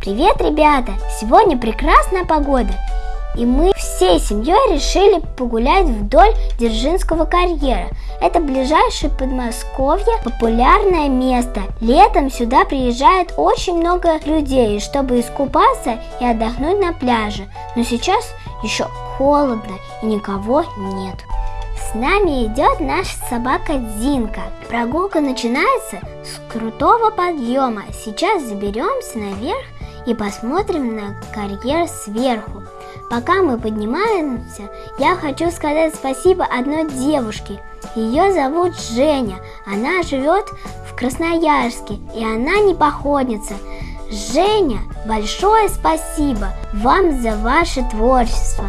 Привет, ребята! Сегодня прекрасная погода, и мы всей семьей решили погулять вдоль Дзержинского карьера. Это ближайшее Подмосковье, популярное место. Летом сюда приезжает очень много людей, чтобы искупаться и отдохнуть на пляже. Но сейчас еще холодно и никого нет. С нами идет наша собака Зинка. Прогулка начинается с крутого подъема. Сейчас заберемся наверх и посмотрим на карьер сверху. Пока мы поднимаемся, я хочу сказать спасибо одной девушке. Ее зовут Женя. Она живет в Красноярске, и она не походница. Женя, большое спасибо вам за ваше творчество.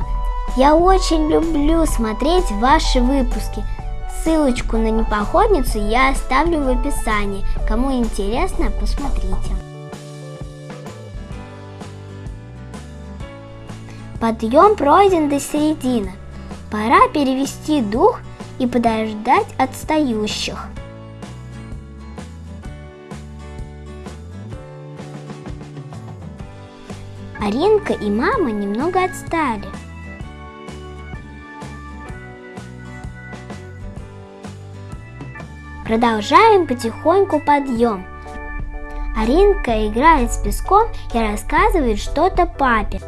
Я очень люблю смотреть ваши выпуски. Ссылочку на непоходницу я оставлю в описании. Кому интересно, посмотрите. Подъем пройден до середины. Пора перевести дух и подождать отстающих. Аринка и мама немного отстали. Продолжаем потихоньку подъем. Аринка играет с песком и рассказывает что-то папе.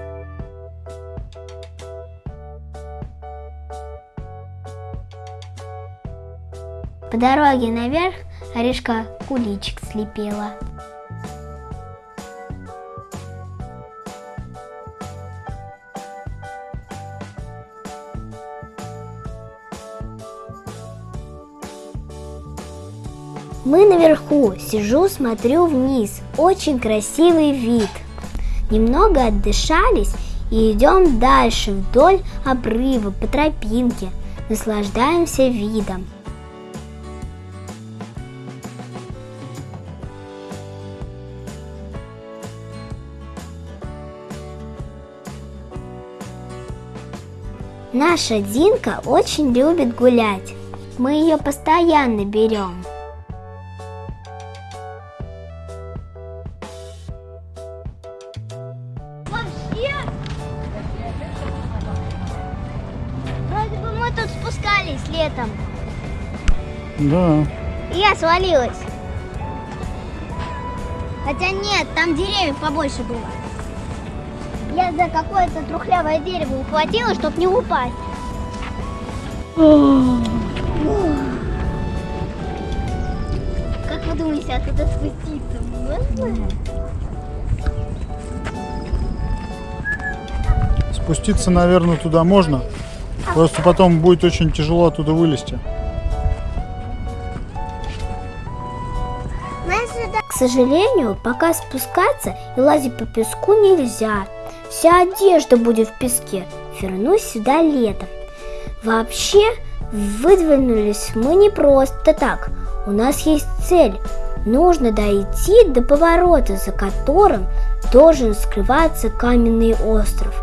Дороге наверх Аришка куличик слепила. Мы наверху, сижу, смотрю вниз. Очень красивый вид. Немного отдышались и идем дальше вдоль обрыва по тропинке. Наслаждаемся видом. Наша Динка очень любит гулять. Мы ее постоянно берем. Вообще? Вроде бы мы тут спускались летом. Да. И я свалилась. Хотя нет, там деревьев побольше было. Я за какое-то трухлявое дерево ухватила, чтобы не упасть. Как вы думаете, оттуда спуститься можно? Спуститься, наверное, туда можно. Просто потом будет очень тяжело оттуда вылезти. К сожалению, пока спускаться и лазить по песку нельзя. Вся одежда будет в песке. Вернусь сюда летом. Вообще, выдвинулись мы не просто так. У нас есть цель. Нужно дойти до поворота, за которым должен скрываться каменный остров.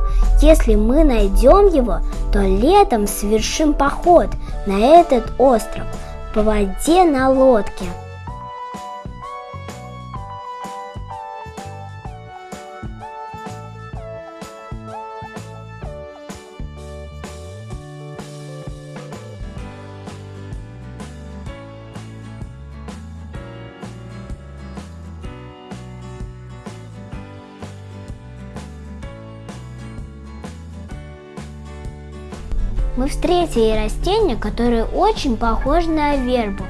Если мы найдем его, то летом совершим поход на этот остров по воде на лодке. Мы встретили растение, которое очень похоже на вербу.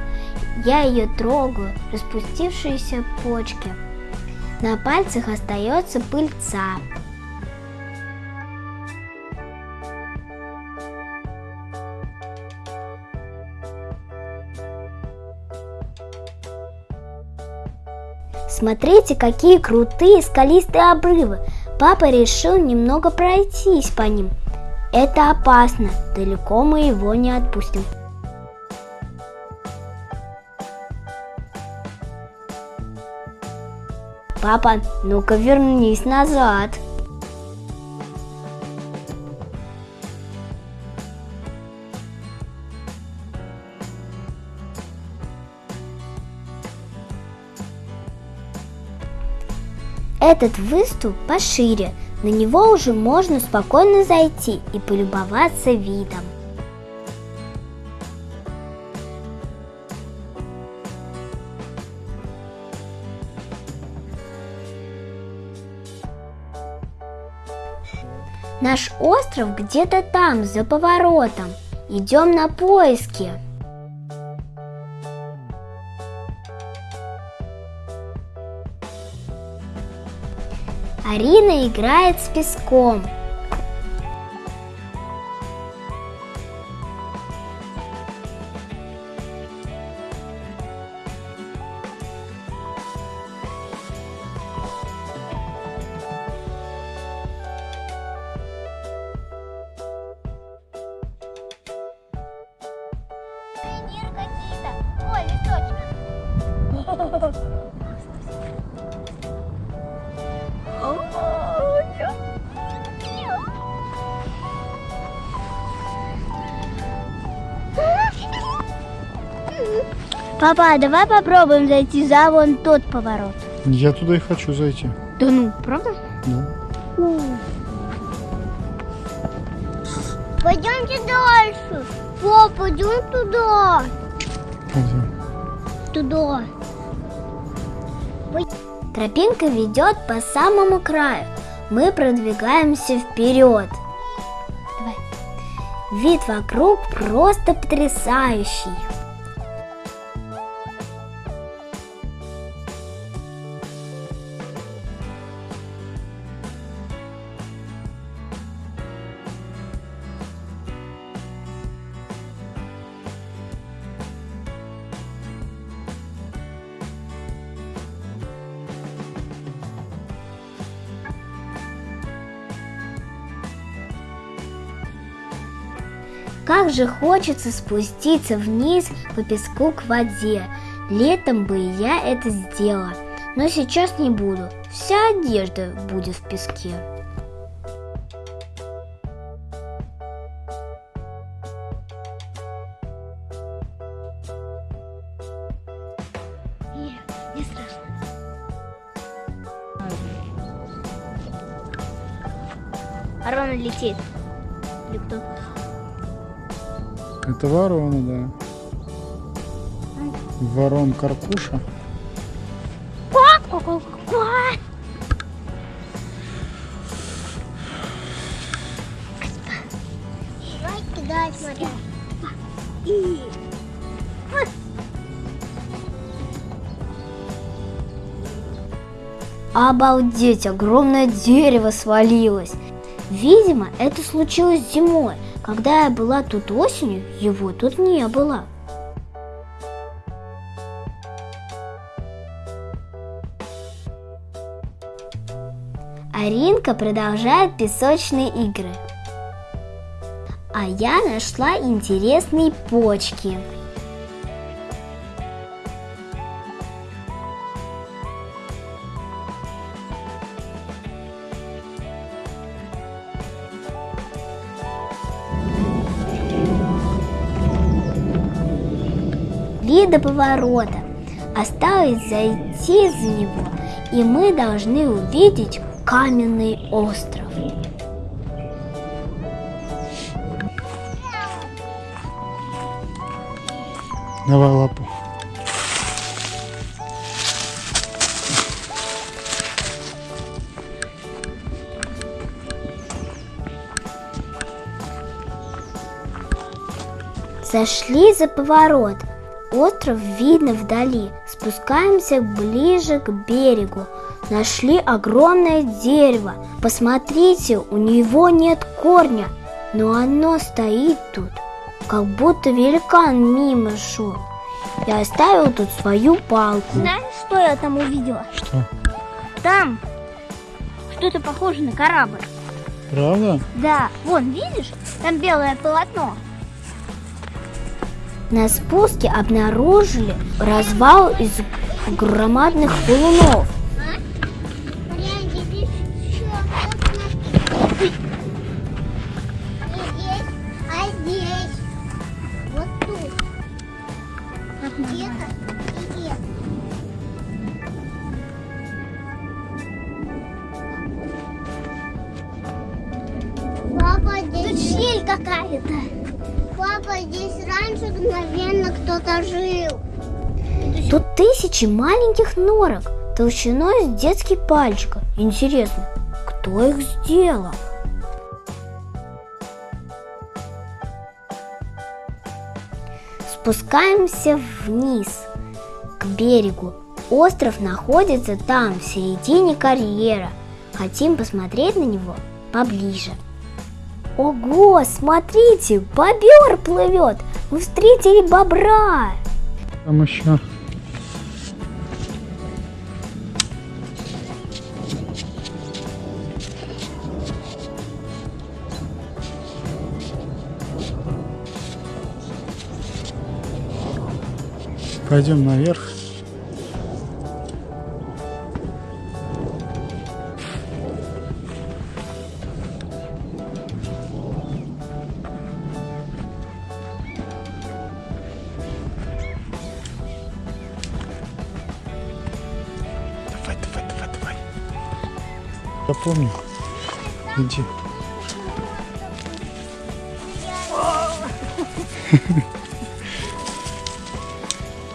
Я ее трогаю, распустившиеся почки. На пальцах остается пыльца. Смотрите, какие крутые скалистые обрывы. Папа решил немного пройтись по ним. Это опасно, далеко мы его не отпустим. Папа, ну-ка вернись назад. Этот выступ пошире, на него уже можно спокойно зайти и полюбоваться видом. Наш остров где-то там, за поворотом. Идем на поиски. Арина играет с песком. Сувениры какие-то. Ой. Папа, давай попробуем зайти за вон тот поворот. Я туда и хочу зайти. Да ну, правда? Да. Пойдемте дальше. Папа, идем туда. Пойдем. Туда. Тропинка ведет по самому краю. Мы продвигаемся вперед. Давай. Вид вокруг просто потрясающий. Как же хочется спуститься вниз по песку к воде. Летом бы я это сделала, но сейчас не буду. Вся одежда будет в песке. Не страшно. Арона летит. Или кто? Это ворона, да. Ворон Каркуша. Обалдеть, огромное дерево свалилось. Видимо, это случилось зимой. Когда я была тут осенью, его тут не было. Аринка продолжает песочные игры. А я нашла интересные почки. Ли до поворота. Осталось зайти за него, и мы должны увидеть каменный остров. Давай лапу. Зашли за поворот. Остров видно вдали. Спускаемся ближе к берегу. Нашли огромное дерево. Посмотрите, у него нет корня, но оно стоит тут, как будто великан мимо шел. Я оставил тут свою палку. Знаешь, что я там увидела? Что? Там что-то похоже на корабль. Правда? Да, вон, видишь? Там белое полотно. На спуске обнаружили развал из громадных валунов. Тут щель какая-то. Папа, здесь раньше мгновенно кто-то жил. Тут тысячи маленьких норок толщиной с детский пальчик. Интересно, кто их сделал? Спускаемся вниз, к берегу. Остров находится там, в середине карьера. Хотим посмотреть на него поближе. Ого, смотрите, бобер плывет! Мы встретили бобра! Там еще. Пойдем наверх. Я помню. Иди.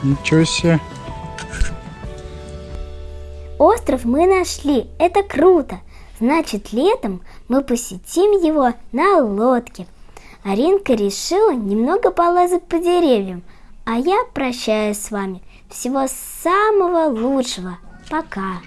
Ничего себе. Остров мы нашли, это круто. Значит, летом мы посетим его на лодке. Аринка решила немного полазать по деревьям, а я прощаюсь с вами. Всего самого лучшего. Пока.